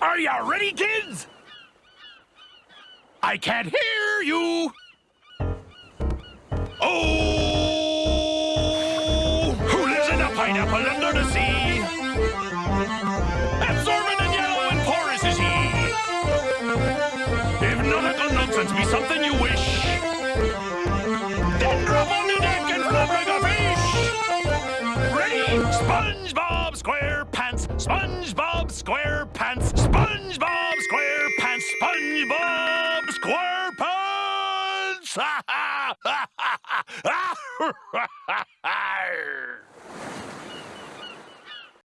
Are you ready, kids? I can't hear you. Oh, who lives in a pineapple under the sea? Absorbent and yellow and porous is he. If nautical nonsense be something you wish, then drop on the deck and flop like a fish. Ready? SpongeBob SquarePants, SpongeBob SquarePants, square pants!